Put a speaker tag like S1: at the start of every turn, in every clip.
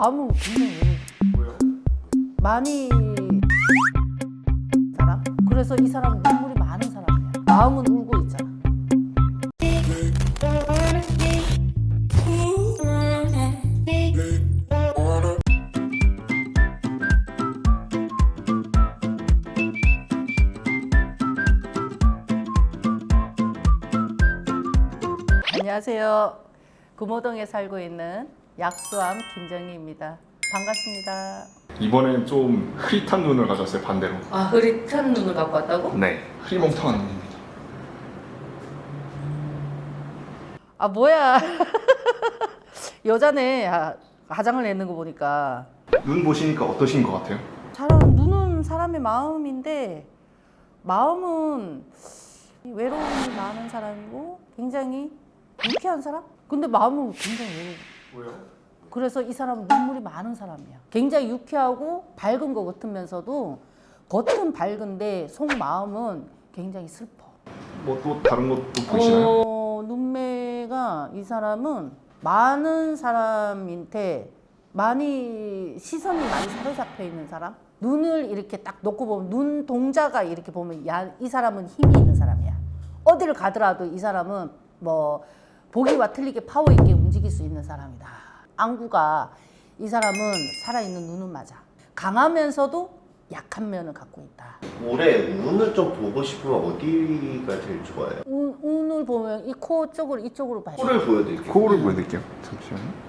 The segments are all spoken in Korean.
S1: 마음은 굉장히
S2: 왜요?
S1: 많이 사람? 그래서 이 사람은 눈물이 많은 사람이야. 마음은 울고 있잖아. 안녕하세요. 금호동에 살고 있는 약수암 김정희입니다. 반갑습니다.
S2: 이번엔 좀 흐릿한 눈을 가졌어요 반대로
S1: 아 흐릿한 눈을 갖고 왔다고?
S2: 네 흐리멍텅한 눈입니다
S1: 아 뭐야 여자네 아, 화장을 내는 거 보니까
S2: 눈 보시니까 어떠신 것 같아요?
S1: 사람 눈은 사람의 마음인데 마음은 외로움이 많은 사람이고 굉장히 유쾌한 사람? 근데 마음은 굉장히 외로워
S2: 왜요?
S1: 그래서 이 사람은 눈물이 많은 사람이야 굉장히 유쾌하고 밝은 것 같으면서도 겉은 밝은데 속마음은 굉장히 슬퍼
S2: 뭐 또 다른 것도 보이시나요?
S1: 어, 눈매가 이 사람은 많은 사람한테 많이 시선이 많이 사로잡혀 있는 사람 눈을 이렇게 딱 놓고 보면 눈 동자가 이렇게 보면 야, 이 사람은 힘이 있는 사람이야 어디를 가더라도 이 사람은 뭐 보기와 틀리게 파워 있게 움직일 수 있는 사람이다. 안구가 이 사람은 살아있는 눈은 맞아. 강하면서도 약한 면을 갖고 있다.
S3: 올해 운을 좀 보고 싶으면 어디가 제일 좋아요?
S1: 운, 운을 보면 이 코 쪽으로 이쪽으로 돼
S3: 코를 보여드릴게요.
S2: 코를 보여드릴게요. 잠시만요.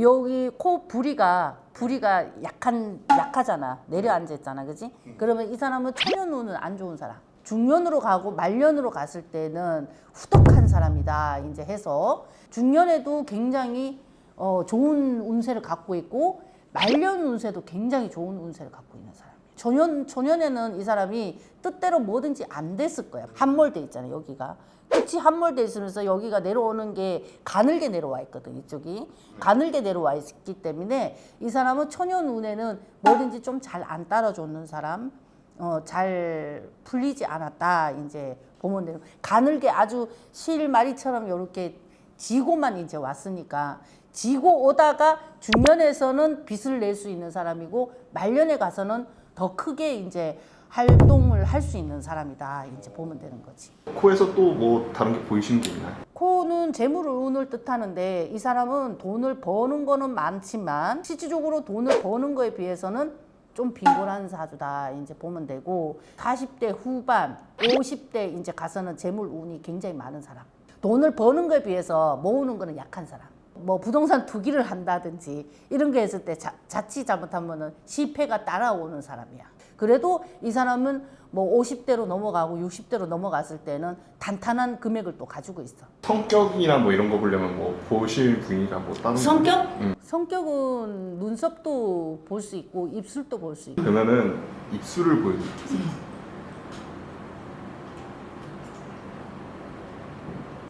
S1: 여기 코 부리가 부리가 약한 약하잖아. 내려앉아 있잖아. 그지? 그러면 이 사람은 초년운은 안 좋은 사람 중년으로 가고 말년으로 갔을 때는 후덕한 사람이다 이제 해서. 중년에도 굉장히 어, 좋은 운세를 갖고 있고 말년 운세도 굉장히 좋은 운세를 갖고 있는 사람이에요. 초년 초년에는 이 사람이 뜻대로 뭐든지 안 됐을 거야. 함몰돼 있잖아 여기가. 끝이 함몰돼 있으면서 여기가 내려오는 게 가늘게 내려와 있거든 이쪽이. 가늘게 내려와 있기 때문에 이 사람은 초년 운에는 뭐든지 좀 잘 안 따라주는 사람 어, 잘 풀리지 않았다 이제 보면 돼요 가늘게 아주 실마리처럼 이렇게 지고만 이제 왔으니까 지고 오다가 중년에서는 빚을 낼 수 있는 사람이고 말년에 가서는 더 크게 이제 활동을 할 수 있는 사람이다 이제 보면 되는 거지.
S2: 코에서 또 뭐 다른 게 보이시는 게 있나요?
S1: 코는 재물을 운을 뜻하는데 이 사람은 돈을 버는 거는 많지만 실질적으로 돈을 버는 거에 비해서는 좀 빈곤한 사주다 이제 보면 되고 40대 후반 50대 이제 가서는 재물 운이 굉장히 많은 사람. 돈을 버는 거에 비해서 모으는 거는 약한 사람. 뭐 부동산 투기를 한다든지 이런 게 했을 때 자, 자칫 잘못하면 은 실패가 따라오는 사람이야 그래도 이 사람은 뭐 50대로 넘어가고 60대로 넘어갔을 때는 단단한 금액을 또 가지고 있어.
S2: 성격이나 뭐 이런 거 보려면 뭐 보실 부위가 뭐 다른
S1: 성격?
S2: 음.
S1: 성격은 눈썹도 볼 수 있고 입술도 볼 수 있고.
S2: 그러면은 입술을 보여드릴게요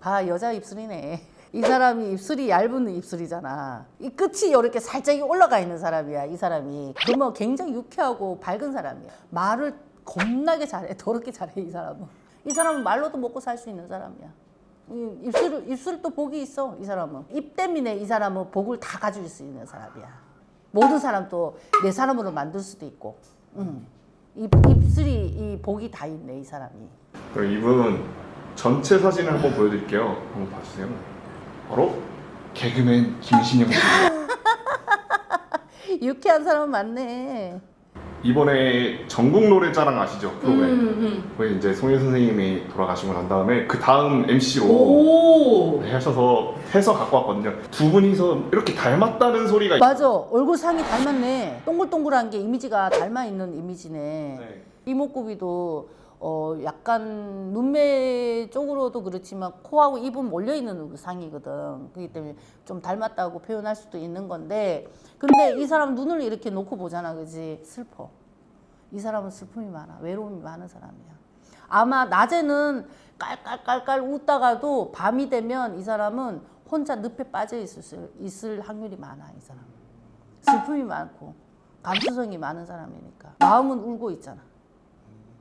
S1: 아 여자 입술이네 이 사람이 입술이 얇은 입술이잖아. 이 끝이 이렇게 살짝 올라가 있는 사람이야 이 사람이. 그러면 굉장히 유쾌하고 밝은 사람이야. 말을 겁나게 잘해 더럽게 잘해 이 사람은. 이 사람은 말로도 먹고 살 수 있는 사람이야. 이 입술 입술도 복이 있어 이 사람은. 입 때문에 이 사람은 복을 다 가질 수 있는 사람이야. 모든 사람도 내 사람으로 만들 수도 있고. 음. 입, 입술이 이 복이 다 있네 이 사람이.
S2: 그럼 이분 전체 사진을 한번 보여드릴게요. 한번 봐주세요 바로 개그맨 김신영 씨.
S1: 유쾌한 사람 많네.
S2: 이번에 전국 노래자랑 아시죠? 프로그램.
S1: 음,
S2: 거기 이제 송혜 선생님이 돌아가시고 난 다음에 그 다음 MC로
S1: 오.
S2: 하셔서 해서 갖고 왔거든요. 두 분이서 이렇게 닮았다는 소리가
S1: 맞아. 얼굴 상이 닮았네. 동글동글한 게 이미지가 닮아 있는 이미지네.
S2: 네.
S1: 이목구비도 어 약간 눈매 쪽으로도 그렇지만 코하고 입은 몰려 있는 상이거든. 그렇기 때문에 좀 닮았다고 표현할 수도 있는 건데 근데 이 사람 눈을 이렇게 놓고 보잖아 그지? 슬퍼. 이 사람은 슬픔이 많아. 외로움이 많은 사람이야. 아마 낮에는 깔깔깔깔 웃다가도 밤이 되면 이 사람은 혼자 늪에 빠져 있을, 있을 확률이 많아 이 사람은 슬픔이 많고 감수성이 많은 사람이니까. 마음은 울고 있잖아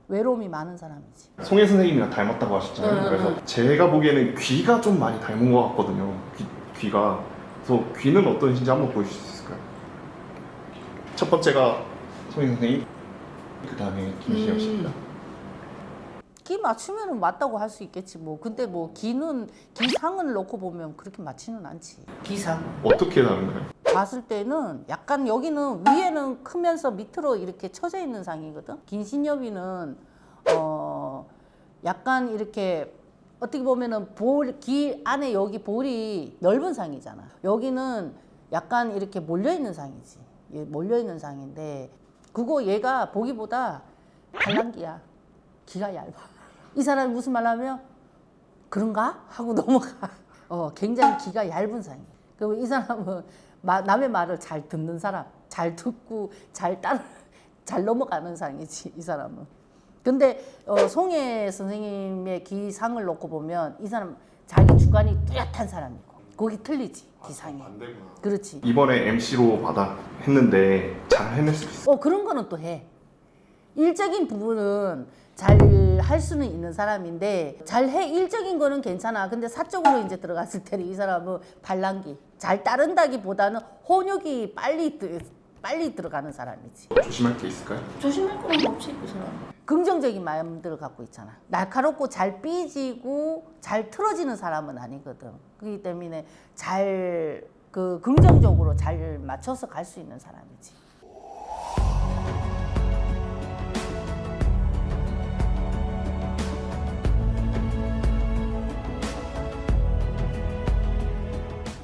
S1: 외로움이 많은 사람이지
S2: 송혜 선생님이랑 닮았다고 하셨잖아요
S1: 응,
S2: 그래서 제가 보기에는 귀가 좀 많이 닮은 것 같거든요 귀, 귀가 그래서 귀는 어떠신지 한번 보여주실 수 있을까요? 첫 번째가 소희 선생님, 그 다음에 김신영 씨입니다.
S1: 기 맞추면은 맞다고 할 수 있겠지 뭐. 근데 뭐 기는 기상을 놓고 보면 그렇게 맞지는 않지. 기상.
S2: 어떻게 다른가요?
S1: 봤을 때는 약간 여기는 위에는 크면서 밑으로 이렇게 쳐져 있는 상이거든. 긴신여비는 어 약간 이렇게 어떻게 보면은 볼, 귀 안에 여기 볼이 넓은 상이잖아. 여기는 약간 이렇게 몰려 있는 상이지. 예, 몰려 있는 상인데 그거 얘가 보기보다 발랑기야. 기가 얇아. 이 사람이 무슨 말 하면 그런가? 하고 넘어가. 어, 굉장히 기가 얇은 상이에요. 그리고 이 사람은 마- 남의 말을 잘 듣는 사람, 잘 듣고 잘 따라, 잘 넘어가는 상이지, 이 사람은. 근데 어, 송혜 선생님의 기상을 놓고 보면 이 사람 자기 주관이 뚜렷한 사람이고 거기 틀리지 기상이. 그렇지.
S2: 이번에 MC로 받아 했는데 잘 해낼 수 있어요.
S1: 어 그런 거는 또 해. 일적인 부분은 잘 할 수는 있는 사람인데 잘 해 일적인 거는 괜찮아. 근데 사적으로 이제 들어갔을 때는 이 사람은 발랑기 잘 따른다기보다는 혼욕이 빨리 드- 빨리 들어가는 사람이지.
S2: 조심할 게 있을까요?
S1: 조심할 거는 없지 그 사람. 긍정적인 마음들을 갖고 있잖아. 날카롭고 잘 삐지고 잘 틀어지는 사람은 아니거든. 그렇기 때문에 잘 그 긍정적으로 잘 맞춰서 갈 수 있는 사람이지.